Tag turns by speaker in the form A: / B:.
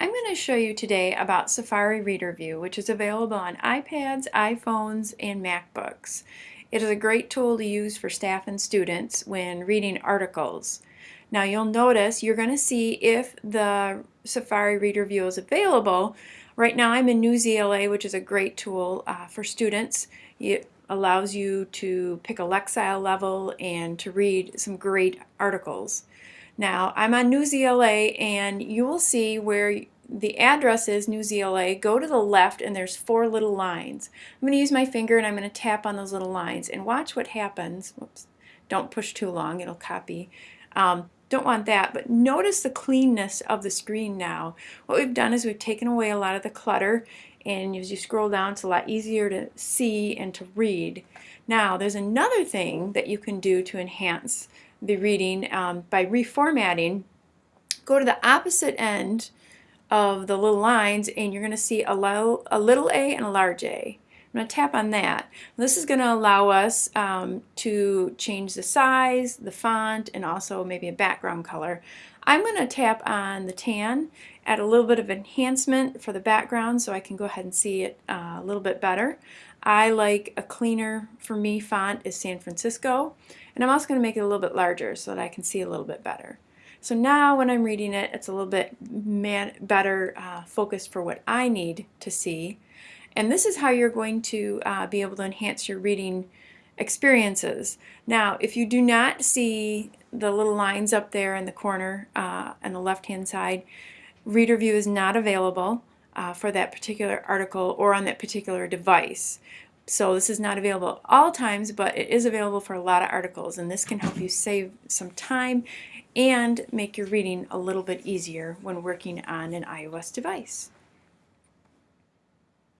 A: I'm going to show you today about Safari Reader View, which is available on iPads, iPhones, and MacBooks. It is a great tool to use for staff and students when reading articles. Now you'll notice you're going to see if the Safari Reader View is available. Right now I'm in Newsela, which is a great tool uh, for students. It allows you to pick a Lexile level and to read some great articles. Now, I'm on Newsela, and you will see where the address is Newsela. Go to the left, and there's four little lines. I'm going to use my finger, and I'm going to tap on those little lines, and watch what happens. Whoops. Don't push too long. It'll copy. Um, don't want that, but notice the cleanness of the screen now. What we've done is we've taken away a lot of the clutter, and as you scroll down, it's a lot easier to see and to read. Now, there's another thing that you can do to enhance the reading um, by reformatting. Go to the opposite end of the little lines and you're going to see a a little a and a large a. I'm going to tap on that. This is going to allow us um, to change the size, the font, and also maybe a background color. I'm going to tap on the tan, add a little bit of enhancement for the background so I can go ahead and see it uh, a little bit better. I like a cleaner, for me, font is San Francisco. And I'm also going to make it a little bit larger so that I can see a little bit better. So now when I'm reading it, it's a little bit better uh, focused for what I need to see. And this is how you're going to uh, be able to enhance your reading experiences. Now, if you do not see the little lines up there in the corner uh, on the left-hand side, Reader View is not available uh, for that particular article or on that particular device. So this is not available all times, but it is available for a lot of articles, and this can help you save some time and make your reading a little bit easier when working on an iOS device.